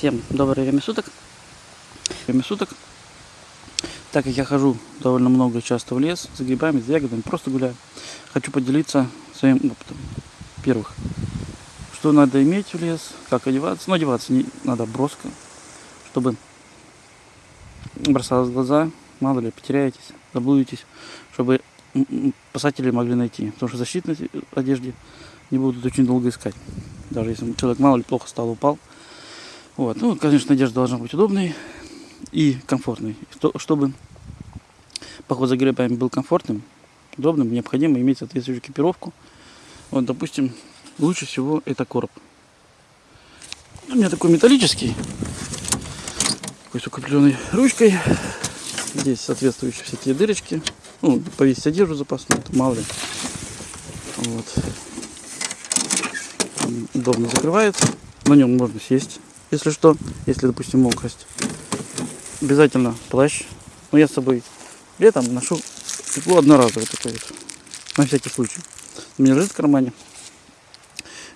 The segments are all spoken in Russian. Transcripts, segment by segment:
Всем доброе время суток. Время суток. Так как я хожу довольно много часто в лес за грибами, за ягодами, просто гуляю, хочу поделиться своим опытом. Первых, что надо иметь в лес, как одеваться. Ну, одеваться не надо броско, чтобы бросалось в глаза, мало ли, потеряетесь, заблудитесь, чтобы спасатели могли найти. Потому что защитной одежде не будут очень долго искать. Даже если человек мало ли плохо стал, упал. Вот. Ну, конечно, одежда должна быть удобной и комфортной. Чтобы поход за грибами был комфортным, удобным, необходимо иметь соответствующую экипировку. Вот, допустим, лучше всего это короб. У меня такой металлический, такой с укрепленной ручкой. Здесь соответствующие всякие дырочки. Ну, повесить одежду запасную, это мало ли. Вот. удобно закрывается. На нем можно сесть, если что, если, допустим, мокрость. Обязательно плащ. Но я с собой летом ношу тепло одноразовый такой вот. На всякий случай. У меня лежит в кармане.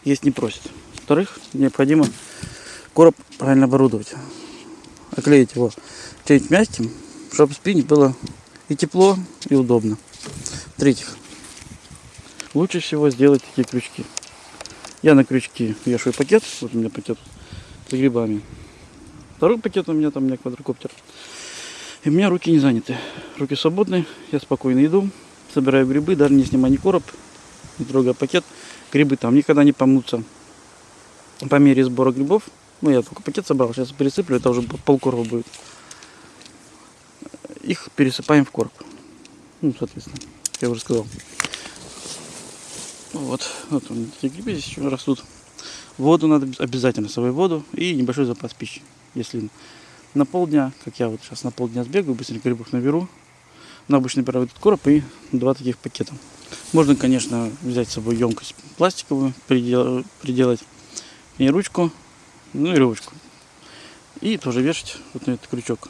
Есть не просит. Во-вторых, необходимо короб правильно оборудовать. Оклеить его чем-нибудь мягким, чтобы спине было и тепло, и удобно. В-третьих, лучше всего сделать такие крючки. Я на крючки вешаю пакет, вот у меня пакет с грибами. Второй пакет у меня там у меня квадрокоптер. И у меня руки не заняты. Руки свободны, я спокойно иду, собираю грибы, даже не снимаю ни короб, не трогая пакет. Грибы там никогда не помнутся. По мере сбора грибов, ну я только пакет собрал, сейчас пересыплю, это уже полкороба будет их пересыпаем в короб. Ну, соответственно, я уже сказал. Вот, вот он, эти грибы здесь еще растут. Воду надо обязательно, с собой воду и небольшой запас пищи. Если на полдня, как я вот сейчас на полдня сбегаю, быстренько грибов наберу, на обычный этот короб и два таких пакета. Можно, конечно, взять с собой емкость пластиковую, придел, приделать и ручку, ну и ручку. И тоже вешать вот на этот крючок.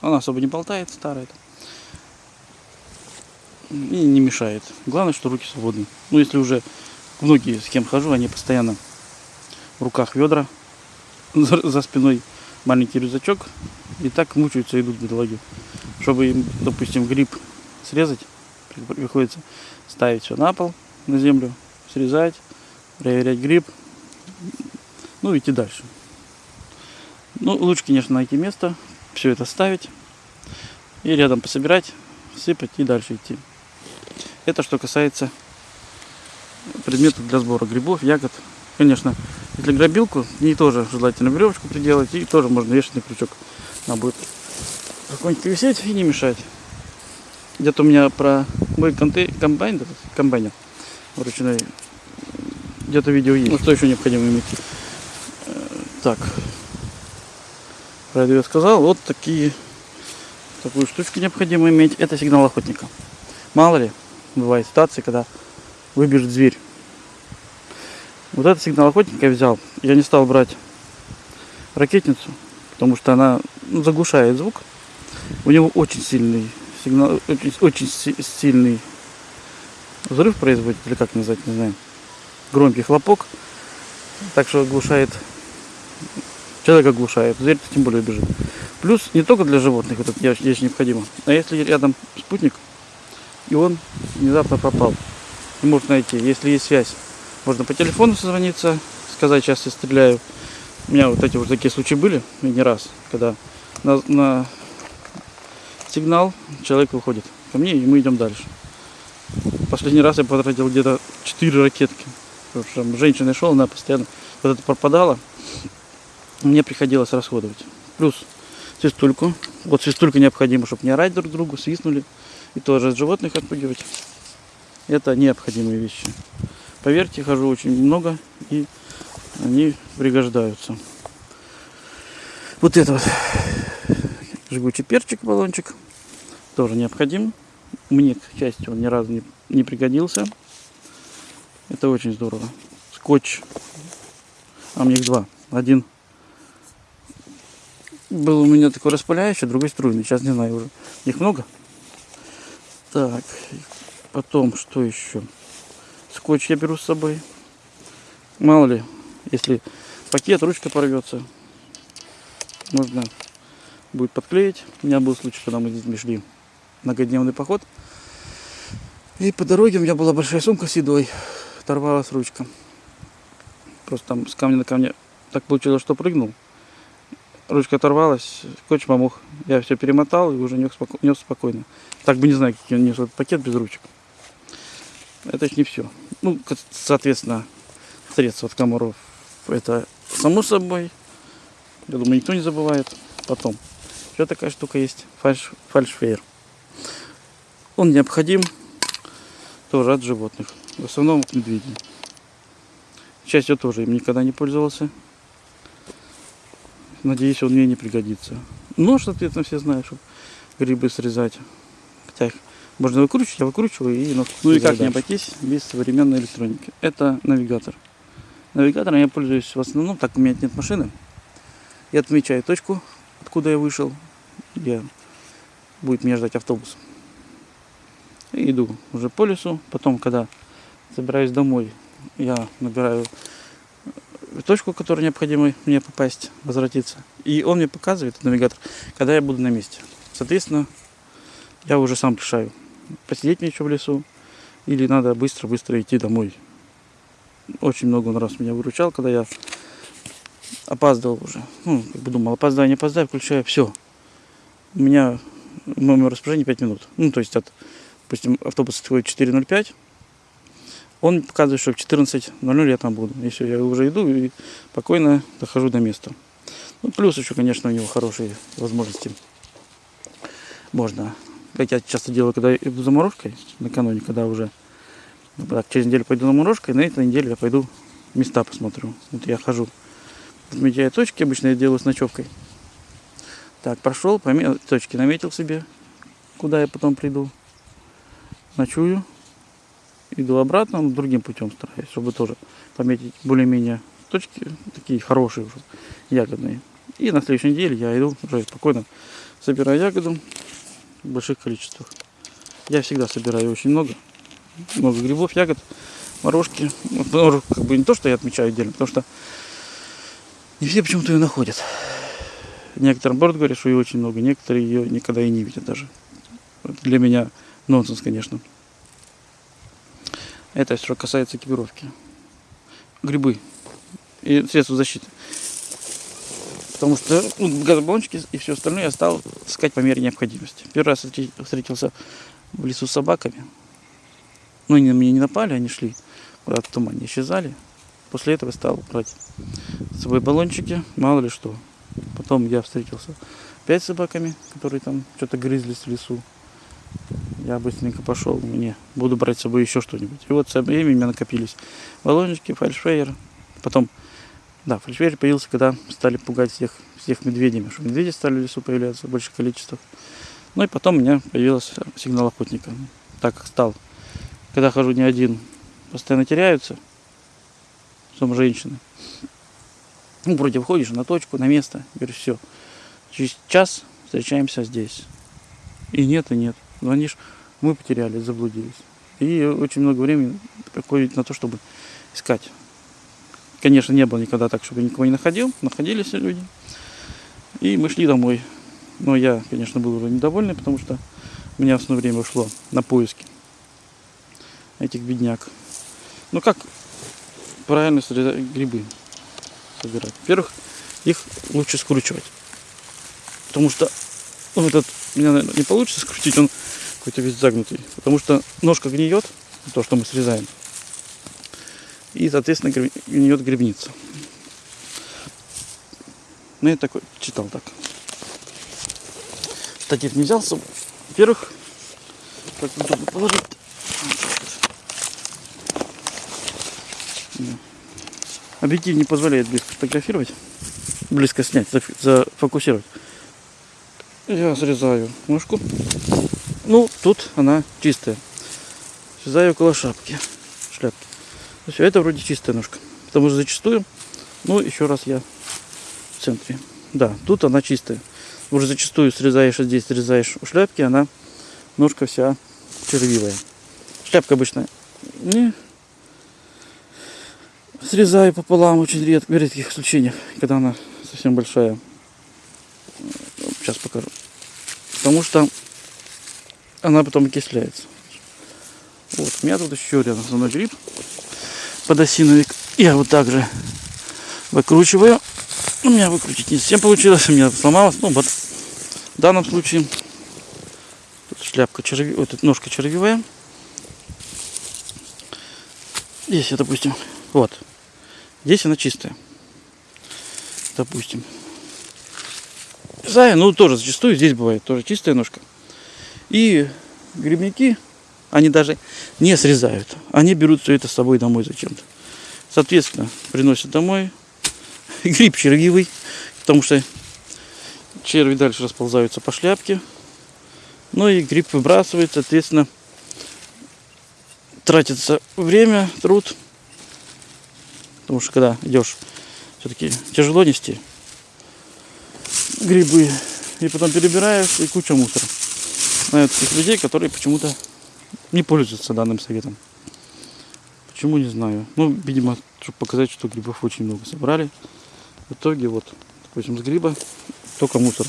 Она особо не болтает, старая. И не мешает. Главное, что руки свободны. Ну, если уже многие, с кем хожу, они постоянно в руках ведра, за спиной маленький рюкзачок. И так мучаются, идут бедолаги. Чтобы им, допустим, гриб срезать, приходится ставить все на пол, на землю, срезать, проверять гриб, ну, идти дальше. Ну, лучше, конечно, найти место, все это ставить и рядом пособирать, сыпать и дальше идти. Это что касается предметов для сбора грибов, ягод. Конечно, если грабилку, не тоже желательно веревочку приделать и тоже можно вешать на крючок. Она будет спокойненько висеть и не мешать. Где-то у меня про мой комбайн, комбайнер ручной, где-то видео есть. Ну что еще необходимо иметь? Э, так, про я сказал. Вот такие, такую штучку необходимо иметь. Это сигнал охотника. Мало ли, бывает ситуации, когда выбежит зверь. Вот этот сигнал охотника я взял. Я не стал брать ракетницу, потому что она ну, заглушает звук. У него очень сильный сигнал, очень, очень сильный взрыв производит, или как назвать, не знаю. Громкий хлопок. Так что оглушает человек оглушает, зверь тем более бежит. Плюс не только для животных вот это необходимо, а если рядом спутник, и он внезапно пропал, не может найти. Если есть связь, можно по телефону созвониться, сказать, сейчас я стреляю. У меня вот эти вот такие случаи были, и не раз, когда на, на сигнал человек выходит ко мне, и мы идем дальше. Последний раз я потратил где-то 4 ракетки. Что женщина шел, она постоянно вот это пропадала мне приходилось расходовать. Плюс свистульку. Вот свистулька необходимо, чтобы не орать друг другу, свистнули. И тоже от животных отпугивать. Это необходимые вещи. Поверьте, хожу очень много и они пригождаются. Вот это вот жгучий перчик, баллончик, тоже необходим. Мне, к счастью, он ни разу не, не пригодился. Это очень здорово. Скотч. А мне их два. Один был у меня такой распыляющий, другой струйный. Сейчас не знаю уже. Их много. Так, потом что еще? Скотч я беру с собой. Мало ли, если пакет, ручка порвется. можно будет подклеить. У меня был случай, когда мы с детьми шли многодневный поход. И по дороге у меня была большая сумка с едой. Оторвалась ручка. Просто там с камня на камня так получилось, что прыгнул. Ручка оторвалась, скотч помог. Я все перемотал и уже нес, споко... спокойно. Так бы не знаю, какие он нес этот пакет без ручек. Это не все. Ну, соответственно, средства от комаров. Это само собой. Я думаю, никто не забывает. Потом. Еще такая штука есть. Фальш, фальшфейер. Он необходим тоже от животных. В основном от медведей. К счастью, тоже им никогда не пользовался. Надеюсь, он мне не пригодится. Нож, соответственно, все знают, чтобы грибы срезать. Хотя их можно выкручивать, я выкручиваю и. Ну и как не обойтись без современной электроники. Это навигатор. Навигатором я пользуюсь в основном, так у меня нет машины. Я отмечаю точку, откуда я вышел, где будет меня ждать автобус. И иду уже по лесу. Потом, когда собираюсь домой, я набираю точку, которую необходимо мне попасть, возвратиться. И он мне показывает, навигатор, когда я буду на месте. Соответственно, я уже сам решаю, посидеть мне еще в лесу, или надо быстро-быстро идти домой. Очень много он раз меня выручал, когда я опаздывал уже. Ну, как бы думал, опоздаю, не опоздаю, включаю, все. У меня в моем распоряжении 5 минут. Ну, то есть от, допустим, автобус отходит 4.05, он показывает, что в 14.00 я там буду. И все, я уже иду и спокойно дохожу до места. Ну, плюс еще, конечно, у него хорошие возможности. Можно, как я часто делаю, когда иду заморозкой, накануне, когда уже ну, так, через неделю пойду заморозкой, на этой неделе я пойду места посмотрю. Вот я хожу, отмечаю точки, обычно я делаю с ночевкой. Так, прошел, пометил, точки наметил себе, куда я потом приду. Ночую, иду обратно, но другим путем стараюсь, чтобы тоже пометить более-менее точки, такие хорошие уже, ягодные. И на следующей неделе я иду уже спокойно, собираю ягоду в больших количествах. Я всегда собираю очень много, много грибов, ягод, морожки. Вот, как бы не то, что я отмечаю отдельно, потому что не все почему-то ее находят. Некоторым наоборот говорят, что ее очень много, некоторые ее никогда и не видят даже. Для меня нонсенс, конечно. Это что касается экипировки. Грибы и средства защиты. Потому что ну, газобаллончики и все остальное я стал искать по мере необходимости. Первый раз встретился в лесу с собаками. Ну, они на меня не напали, они шли куда-то тумане, исчезали. После этого стал брать с собой баллончики, мало ли что. Потом я встретился опять с собаками, которые там что-то грызлись в лесу. Я быстренько пошел, мне буду брать с собой еще что-нибудь. И вот со временем у меня накопились баллончики, фальшфейер. Потом, да, фальшфейер появился, когда стали пугать всех, всех медведями, что медведи стали в лесу появляться в больших количествах. Ну и потом у меня появился сигнал охотника. Так как стал, когда хожу не один, постоянно теряются, some женщины. Ну, вроде выходишь на точку, на место, говоришь, все, через час встречаемся здесь. И нет, и нет. Звонишь, мы потерялись, заблудились. И очень много времени проходит на то, чтобы искать. Конечно, не было никогда так, чтобы никого не находил. Находились люди. И мы шли домой. Но я, конечно, был уже недовольный, потому что у меня основное время ушло на поиски этих бедняк. Ну как правильно грибы собирать? Во-первых, их лучше скручивать. Потому что ну, этот у меня наверное, не получится скрутить, он какой-то весь загнутый. Потому что ножка гниет, то, что мы срезаем. И, соответственно, гниет грибница. Ну, я такой читал так. Штатив не взялся. Во-первых, как удобно положить. Объектив не позволяет близко фотографировать, близко снять, зафокусировать. Я срезаю ножку. Ну, тут она чистая. Срезаю около шапки, шляпки. Все, это вроде чистая ножка. Потому что зачастую, ну, еще раз я в центре. Да, тут она чистая. Уже зачастую срезаешь, а здесь срезаешь у шляпки, она ножка вся червивая. Шляпка обычная. Не срезаю пополам очень редко, в редких исключениях, когда она совсем большая. сейчас покажу. Потому что она потом окисляется. Вот, у меня тут еще рядом со мной гриб подосиновик. Я вот так же выкручиваю. У меня выкрутить не совсем получилось, у меня сломалось. Ну, вот в данном случае тут шляпка черви, вот эта ножка червивая. Здесь, допустим, вот. Здесь она чистая. Допустим. Зая, ну тоже зачастую здесь бывает тоже чистая ножка. И грибники, они даже не срезают. Они берут все это с собой домой зачем-то. Соответственно, приносят домой. Гриб червивый, потому что черви дальше расползаются по шляпке. Ну и гриб выбрасывает, соответственно, тратится время, труд. Потому что когда идешь, все-таки тяжело нести грибы. И потом перебираешь, и куча мусора. Знаю таких людей, которые почему-то не пользуются данным советом. Почему, не знаю. Ну, видимо, чтобы показать, что грибов очень много собрали. В итоге, вот, допустим, с гриба только мусора.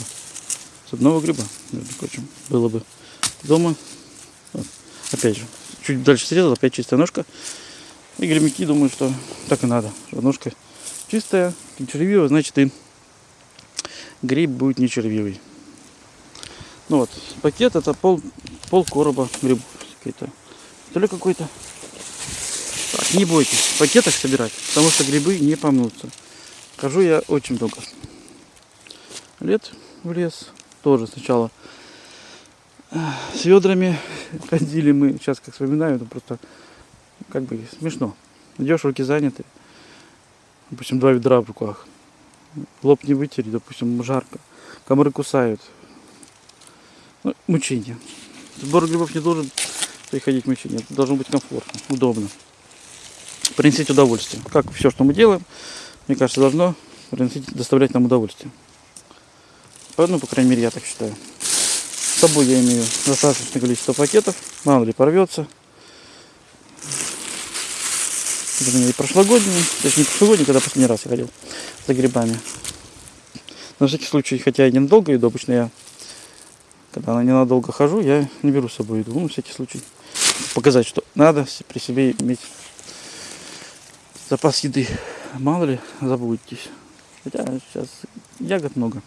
С одного гриба, между прочим, было бы дома. Вот. Опять же, чуть дальше срезал, опять чистая ножка. И грибники думают, что так и надо. Ножка чистая, не червивая, значит и гриб будет не червивый. Ну вот, пакет это пол, пол короба грибов какой-то. То ли какой-то. Так, не бойтесь пакетах собирать, потому что грибы не помнутся. Хожу я очень много лет в лес. Тоже сначала с ведрами ходили мы. Сейчас как вспоминаю, это просто как бы смешно. Идешь, руки заняты. Допустим, два ведра в руках. Лоб не вытереть, допустим, жарко. Комары кусают. Ну, мучение. Сбор грибов не должен приходить мучение. Это должно быть комфортно, удобно. Приносить удовольствие. Как все, что мы делаем, мне кажется, должно приносить, доставлять нам удовольствие. Ну, по крайней мере, я так считаю. С собой я имею достаточное количество пакетов. Мало ли порвется. Это у меня и прошлогодний, не прошлогодний, когда последний раз я ходил за грибами. На всякий случай, хотя я ненадолго иду, обычно я, когда ненадолго хожу, я не беру с собой еду. Ну, на всякий случай. Показать, что надо при себе иметь запас еды. Мало ли, забудетесь. Хотя сейчас ягод много.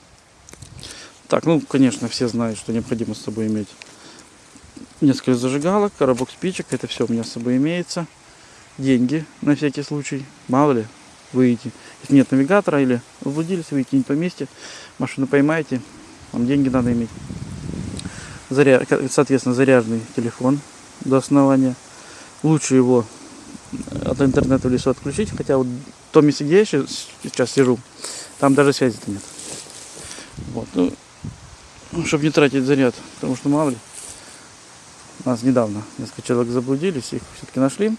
Так, ну, конечно, все знают, что необходимо с собой иметь несколько зажигалок, коробок спичек. Это все у меня с собой имеется. Деньги на всякий случай. Мало ли, выйти. Если нет навигатора или заблудились, выйти не по машину поймаете, вам деньги надо иметь. Заря... Соответственно, заряженный телефон до основания. Лучше его от интернета в лесу отключить, хотя вот в том месте, где я сейчас сижу, там даже связи-то нет. Вот, ну, чтобы не тратить заряд, потому что мало ли. Нас недавно несколько человек заблудились, их все-таки нашли.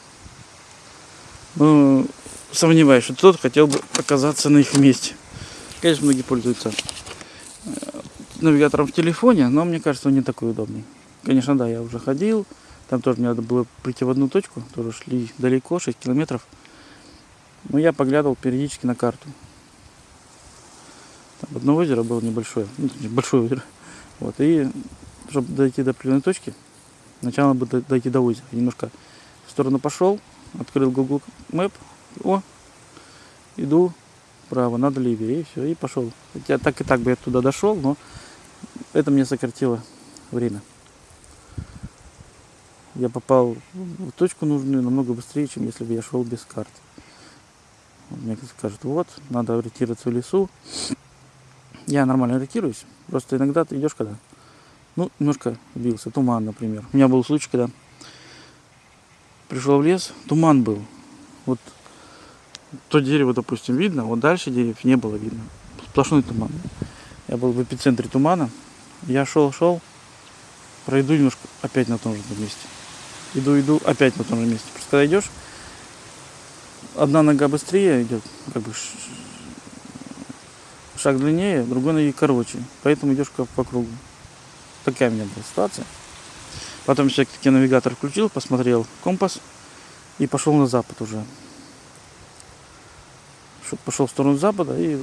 Ну, сомневаюсь, что кто-то хотел бы оказаться на их месте. Конечно, многие пользуются э, навигатором в телефоне, но мне кажется, он не такой удобный. Конечно, да, я уже ходил, там тоже мне надо было прийти в одну точку, тоже шли далеко, 6 километров. Но я поглядывал периодически на карту. Там одно озеро было небольшое, ну, большое озеро. Вот, и чтобы дойти до определенной точки, сначала бы дойти до озера. Немножко в сторону пошел, открыл Google Map, о, иду вправо, надо левее, и все, и пошел. Хотя так и так бы я туда дошел, но это мне сократило время. Я попал в точку нужную намного быстрее, чем если бы я шел без карты. Мне скажут, вот, надо ориентироваться в лесу. Я нормально ориентируюсь. Просто иногда ты идешь, когда, ну, немножко бился, туман, например. У меня был случай, когда пришел в лес, туман был. Вот то дерево, допустим, видно, вот дальше деревьев не было видно. Сплошной туман. Я был в эпицентре тумана. Я шел, шел, пройду немножко опять на том же месте. Иду, иду, опять на том же месте. Просто когда идешь, одна нога быстрее идет, как бы шаг длиннее, другой ноги короче. Поэтому идешь как по кругу. Такая у меня была ситуация. Потом все-таки навигатор включил, посмотрел компас и пошел на запад уже пошел в сторону запада и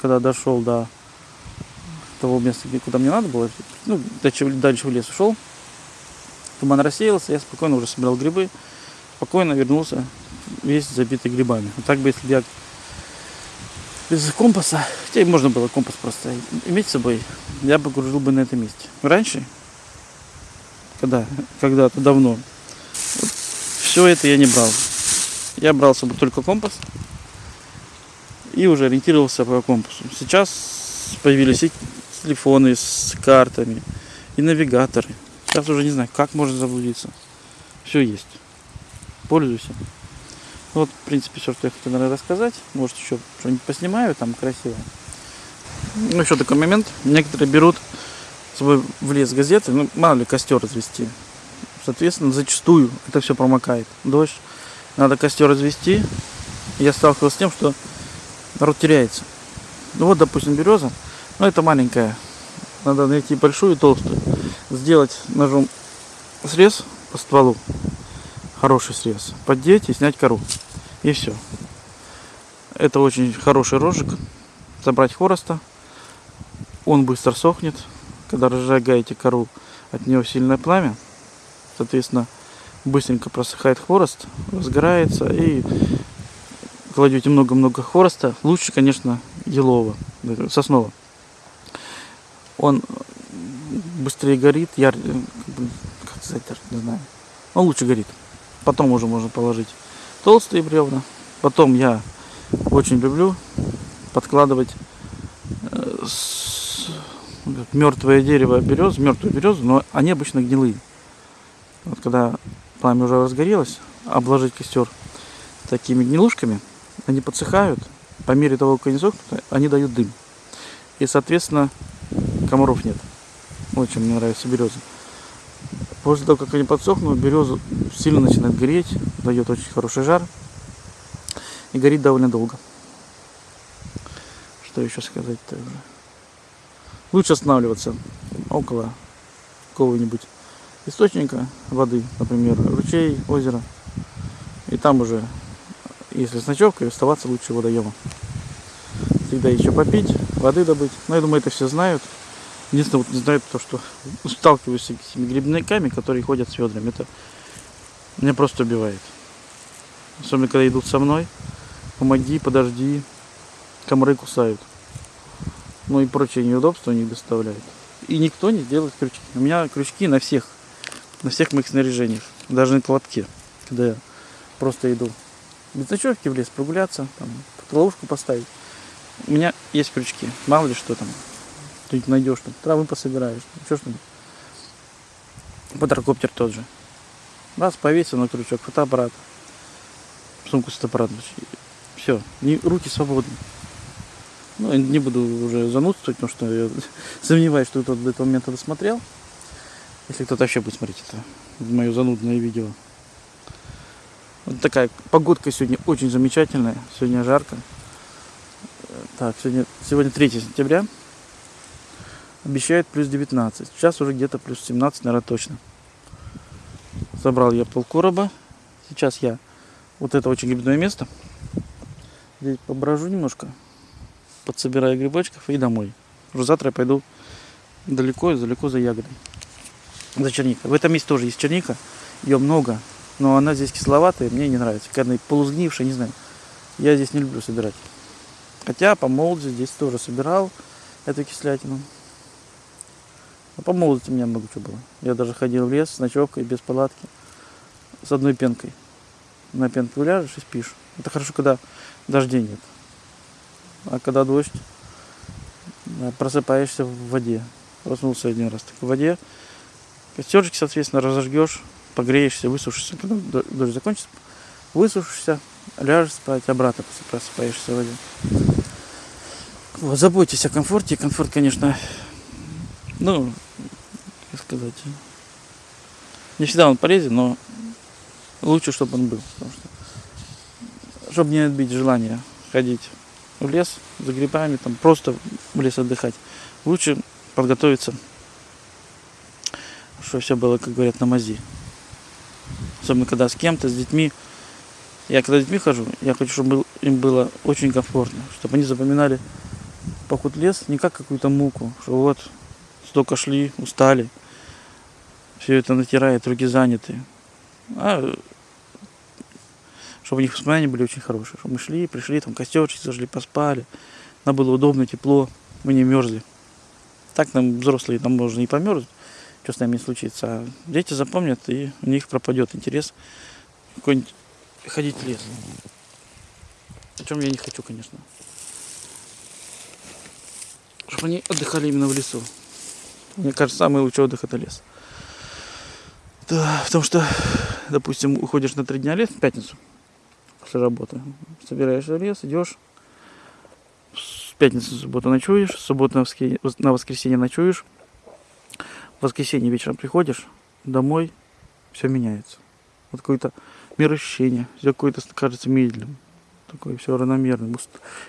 когда дошел до того места, куда мне надо было. Ну, дальше в лес ушел. Туман рассеялся, я спокойно уже собирал грибы. Спокойно вернулся весь забитый грибами. Вот так бы, если бы я без компаса, хотя можно было компас просто иметь с собой, я бы кружил бы на этом месте. Раньше, когда, когда-то давно, вот, все это я не брал. Я брал с собой только компас и уже ориентировался по компасу. Сейчас появились и телефоны с картами, и навигаторы. Сейчас уже не знаю, как можно заблудиться. Все есть. Пользуйся. Вот, в принципе, все, что я хотел, наверное, рассказать. Может, еще что-нибудь поснимаю там красиво. Ну, еще такой момент. Некоторые берут с собой в лес газеты, ну, мало ли, костер развести. Соответственно, зачастую это все промокает. Дождь. Надо костер развести. Я сталкивался с тем, что народ теряется. Ну вот, допустим, береза. Ну, это маленькая. Надо найти большую и толстую. Сделать ножом срез по стволу хороший срез, поддеть и снять кору. И все. Это очень хороший рожек. Забрать хвороста. Он быстро сохнет. Когда разжигаете кору, от него сильное пламя. Соответственно, быстренько просыхает хворост, разгорается и кладете много-много хвороста. Лучше, конечно, елового, соснового. Он быстрее горит, яр... как сказать, не знаю. Он лучше горит. Потом уже можно положить толстые бревна. Потом я очень люблю подкладывать э, мертвое дерево берез, мертвую березу, но они обычно гнилые. Вот когда пламя уже разгорелось, обложить костер такими гнилушками, они подсыхают, по мере того, как они сохнут, они дают дым. И, соответственно, комаров нет. Очень мне нравится береза. После того, как они подсохнут, береза сильно начинает гореть, дает очень хороший жар и горит довольно долго. Что еще сказать также? Лучше останавливаться около какого-нибудь источника воды, например, ручей, озеро. И там уже, если с ночевкой, оставаться лучше водоема. Всегда еще попить, воды добыть. Но я думаю, это все знают. Единственное, вот не знаю то, что сталкиваюсь с этими грибниками, которые ходят с ведрами. Это меня просто убивает. Особенно, когда идут со мной. Помоги, подожди. Комары кусают. Ну и прочие неудобства они доставляют. И никто не делает крючки. У меня крючки на всех, на всех моих снаряжениях. Даже на колотке. Когда я просто иду без ночевки в лес прогуляться, там, ловушку поставить. У меня есть крючки. Мало ли что там что-нибудь найдешь, там, травы пособираешь, еще что-нибудь. Квадрокоптер тот же. Раз, повесил на крючок, фотоаппарат. Сумку с фотоаппаратом. Все, руки свободны. Ну, не буду уже занудствовать, потому что я сомневаюсь, что кто-то до этого момента досмотрел. Если кто-то вообще будет смотреть это, мое занудное видео. Вот такая погодка сегодня очень замечательная. Сегодня жарко. Так, сегодня, сегодня 3 сентября. Обещает плюс 19. Сейчас уже где-то плюс 17, наверное, точно. Собрал я полкороба. Сейчас я вот это очень грибное место. Здесь поброжу немножко. Подсобираю грибочков и домой. Уже завтра я пойду далеко, далеко за ягодой. За черникой. В этом месте тоже есть черника. Ее много. Но она здесь кисловатая, мне не нравится. Когда полузгнившая, не знаю. Я здесь не люблю собирать. Хотя по молодости здесь тоже собирал эту кислятину. А по молодости у меня много чего было. Я даже ходил в лес с ночевкой, без палатки, с одной пенкой. На пенку ляжешь и спишь. Это хорошо, когда дождей нет. А когда дождь, просыпаешься в воде. Проснулся один раз так в воде. Костерчик, соответственно, разожгешь, погреешься, высушишься. Когда дождь закончится, высушишься, ляжешь спать, обратно просыпаешься в воде. Вот, заботьтесь о комфорте. Комфорт, конечно, ну, как сказать, не всегда он полезен, но лучше, чтобы он был. Потому что, чтобы не отбить желание ходить в лес за грибами, там просто в лес отдыхать. Лучше подготовиться, чтобы все было, как говорят, на мази. Особенно когда с кем-то, с детьми. Я когда с детьми хожу, я хочу, чтобы им было очень комфортно, чтобы они запоминали в лес не как какую-то муку, что вот столько шли, устали, все это натирает, руки заняты. А чтобы у них воспоминания были очень хорошие. Чтобы мы шли, пришли, там костерчик зажгли, поспали. Нам было удобно, тепло, мы не мерзли. Так нам взрослые, там можно и померзнуть, что с нами не случится. А дети запомнят, и у них пропадет интерес какой-нибудь ходить в лес. О чем я не хочу, конечно. Чтобы они отдыхали именно в лесу. Мне кажется, самый лучший отдых это лес. Да, потому что, допустим, уходишь на три дня лес в пятницу после работы. Собираешься в лес, идешь. В пятницу, в субботу ночуешь, в субботу на воскресенье ночуешь. В воскресенье вечером приходишь домой, все меняется. Вот какое-то мироощущение, все какое-то кажется медленным. Такое все равномерным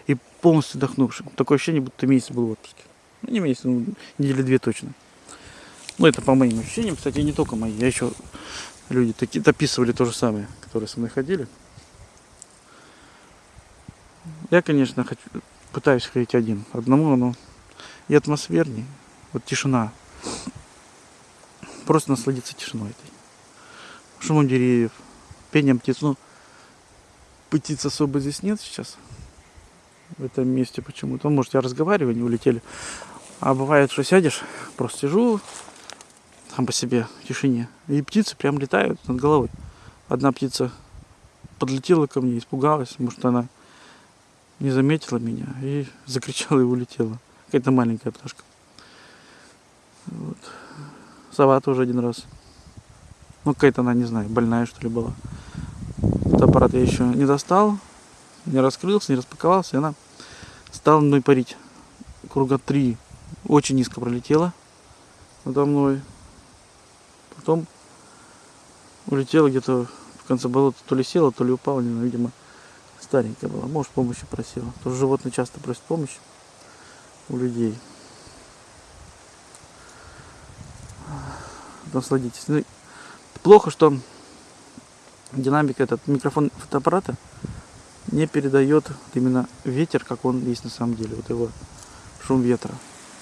и полностью отдохнувшим. Такое ощущение, будто месяц был в отпуске. Ну, не месяц, ну, недели две точно. Ну, это по моим ощущениям, кстати, не только мои. Я еще люди такие дописывали то же самое, которые со мной ходили. Я, конечно, хочу, пытаюсь ходить один. Одному, но и атмосферней. Вот тишина. Просто насладиться тишиной этой. Шумом деревьев, пением птиц. Ну, птиц особо здесь нет сейчас. В этом месте почему-то. Ну, может, я разговариваю, не улетели. А бывает, что сядешь, просто сижу сам по себе в тишине. И птицы прям летают над головой. Одна птица подлетела ко мне, испугалась, может она не заметила меня и закричала и улетела. Какая-то маленькая пташка. Вот. Сова тоже один раз. Ну, какая-то она, не знаю, больная что ли была. Этот аппарат я еще не достал, не раскрылся, не распаковался, и она стала мной парить. Круга три очень низко пролетела надо мной. Потом улетела где-то в конце болота, то ли села, то ли упала, знаю, видимо, старенькая была. Может, помощи просила. Тоже животные часто просят помощи у людей. Насладитесь. Ну, плохо, что динамика этот микрофон фотоаппарата не передает именно ветер, как он есть на самом деле. Вот его шум ветра.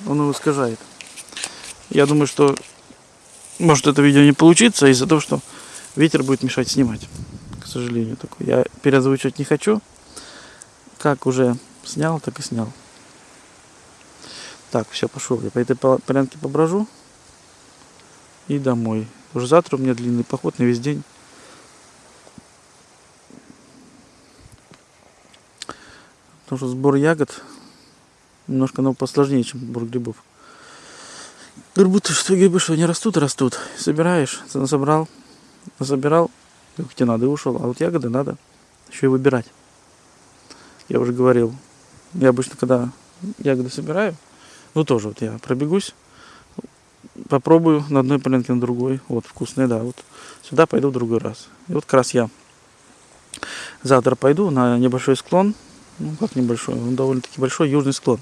Он его искажает. Я думаю, что может это видео не получится из-за того, что ветер будет мешать снимать сожалению, такой. Я переозвучивать не хочу. Как уже снял, так и снял. Так, все, пошел. Я по этой полянке поброжу. И домой. Уже завтра у меня длинный поход на весь день. Потому что сбор ягод немножко ну, посложнее, чем сбор грибов. Грибы, что грибы, что они растут, растут. Собираешь, собрал, забирал, как тебе надо, и ушел. А вот ягоды надо еще и выбирать. Я уже говорил. Я обычно, когда ягоды собираю, ну тоже вот я пробегусь, попробую на одной полянке, на другой. Вот, вкусные, да. Вот сюда пойду в другой раз. И вот как раз я завтра пойду на небольшой склон. Ну, как небольшой, он довольно-таки большой, южный склон.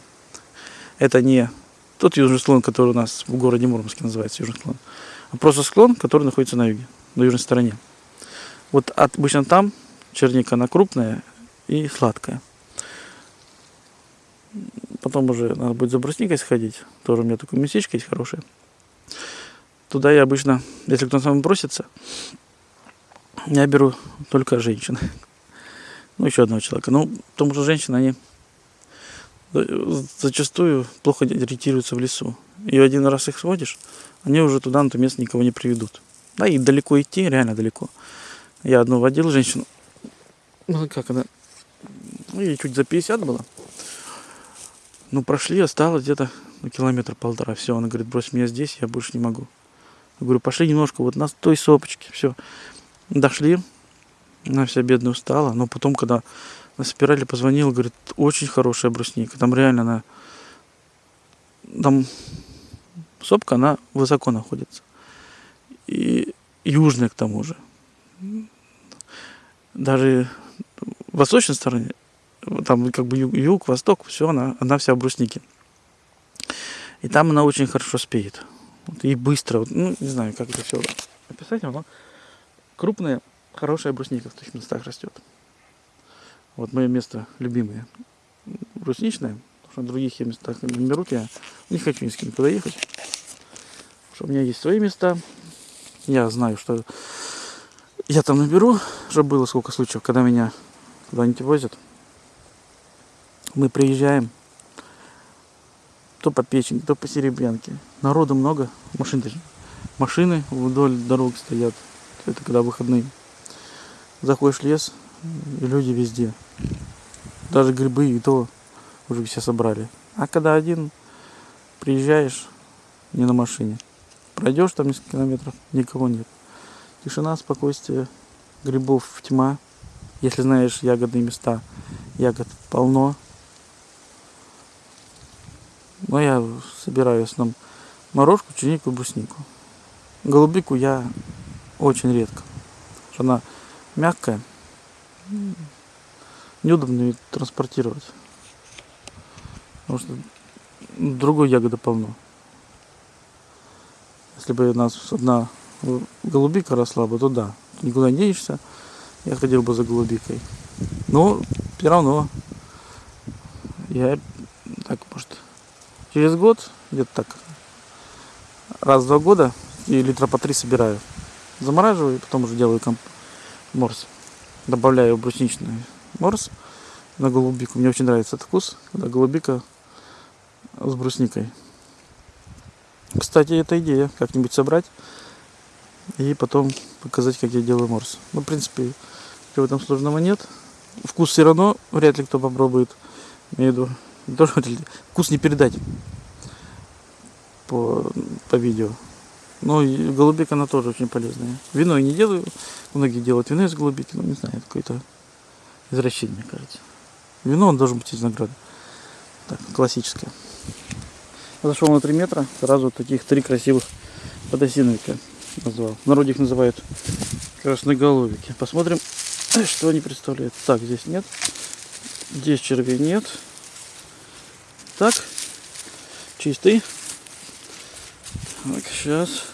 Это не тот южный склон, который у нас в городе Мурманске называется южный склон, а просто склон, который находится на юге, на южной стороне. Вот обычно там черника она крупная и сладкая. Потом уже надо будет за брусникой сходить. Тоже у меня такое местечко есть хорошее. Туда я обычно, если кто-то сам просится, я беру только женщин. Ну, еще одного человека. Ну, потому что женщины, они зачастую плохо ориентируются в лесу. И один раз их сводишь, они уже туда, на то место никого не приведут. Да, и далеко идти, реально далеко. Я одну водил женщину. Ну, как она? Ну, ей чуть за 50 было. Ну, прошли, осталось где-то ну, километр полтора. Все, она говорит, брось меня здесь, я больше не могу. Я говорю, пошли немножко вот на той сопочке. Все. Дошли. Она вся бедная устала. Но потом, когда на спирали позвонил, говорит, очень хорошая брусника. Там реально она... Там сопка, она высоко находится. И южная к тому же даже в восточной стороне, там как бы юг, юг восток, все, она, она вся в бруснике. И там она очень хорошо спеет. Вот, и быстро, вот, ну, не знаю, как это все описать, но крупная, хорошая брусника в таких местах растет. Вот мое место любимое. Брусничное, Потому что в других я местах не берут, я не хочу ни с кем никуда ехать. Потому что у меня есть свои места. Я знаю, что я там наберу, уже было сколько случаев, когда меня куда-нибудь возят. Мы приезжаем, то по печени, то по серебрянке. Народу много, машин. Машины вдоль дорог стоят. Это когда выходные. Заходишь в лес, и люди везде. Даже грибы и то уже все собрали. А когда один приезжаешь не на машине, пройдешь там несколько километров, никого нет. Тишина, спокойствие, грибов тьма. Если знаешь ягодные места, ягод полно. Но я собираю в основном морожку, чернику, бруснику. Голубику я очень редко. Она мягкая. Неудобно ее транспортировать. Потому что другой ягоды полно. Если бы у нас одна голубика росла бы, то да. Никуда не денешься. Я ходил бы за голубикой. Но все равно я так, может, через год, где-то так, раз в два года и литра по три собираю. Замораживаю и потом уже делаю комп... морс. Добавляю брусничный морс на голубику. Мне очень нравится этот вкус, когда голубика с брусникой. Кстати, это идея как-нибудь собрать и потом показать, как я делаю морс. Ну, в принципе, ничего этом сложного нет. Вкус все равно вряд ли кто попробует. Имею в виду, тоже вкус не передать по, по видео. Но и голубика она тоже очень полезная. Вино я не делаю. Многие делают вино из голубики, но не знаю, какое-то извращение, мне кажется. Вино он должен быть из винограда. Так, классическое. Зашел на 3 метра, сразу таких три красивых подосиновика назвал. В народе их называют красноголовики. Посмотрим, что они представляют. Так, здесь нет. Здесь червей нет. Так, чистый. Так, сейчас.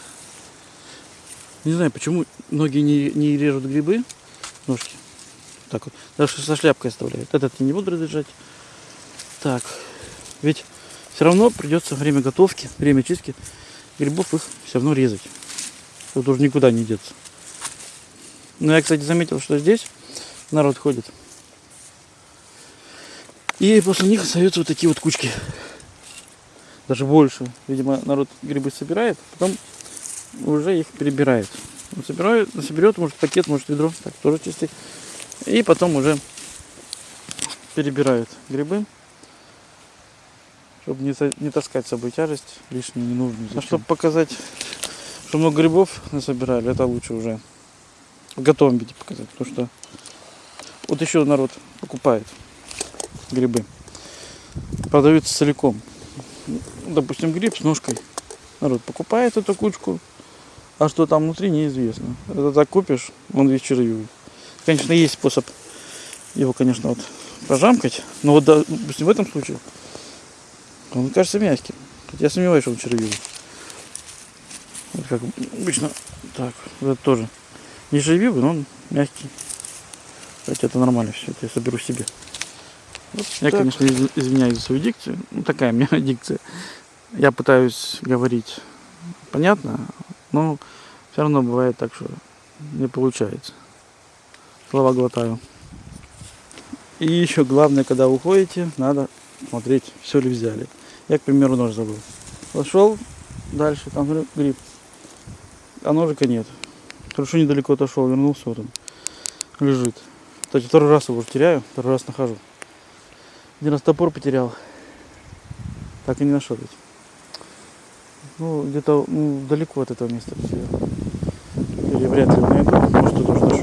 Не знаю, почему многие не, не режут грибы, ножки. Так вот, даже со шляпкой оставляют. Этот я не буду разряжать. Так, ведь все равно придется время готовки, время чистки грибов их все равно резать. Тут уже никуда не деться. Но я, кстати, заметил, что здесь народ ходит. И после них остаются вот такие вот кучки даже больше. Видимо, народ грибы собирает, потом уже их перебирает. Он собирает, соберет, может пакет, может ведро, так тоже чистый. И потом уже перебирает грибы, чтобы не, не таскать с собой тяжесть лишнюю, ненужную. А чтобы показать, что много грибов насобирали, это лучше уже в готовом виде показать. Потому что вот еще народ покупает грибы. Продаются целиком допустим, гриб с ножкой. Народ покупает эту кучку, а что там внутри, неизвестно. Это так купишь, он весь червивый. Конечно, есть способ его, конечно, вот прожамкать, но вот, допустим, в этом случае он кажется мягким. Хотя я сомневаюсь, что он червивый. Вот как обычно, так, вот это тоже не червивый, но он мягкий. Кстати, это нормально все, это я соберу себе. Вот я, так. конечно, извиняюсь за свою дикцию. Ну, такая у меня дикция. Я пытаюсь говорить понятно, но все равно бывает так, что не получается. Слова глотаю. И еще главное, когда уходите, надо смотреть, все ли взяли. Я, к примеру, нож забыл. Пошел дальше, там гриб. А ножика нет. Хорошо недалеко отошел, вернулся, вот он лежит. Кстати, второй раз его уже теряю, второй раз нахожу. Один раз топор потерял. Так и не нашел ведь. Ну, где-то ну, далеко от этого места. Или вряд ли найду. Может, тоже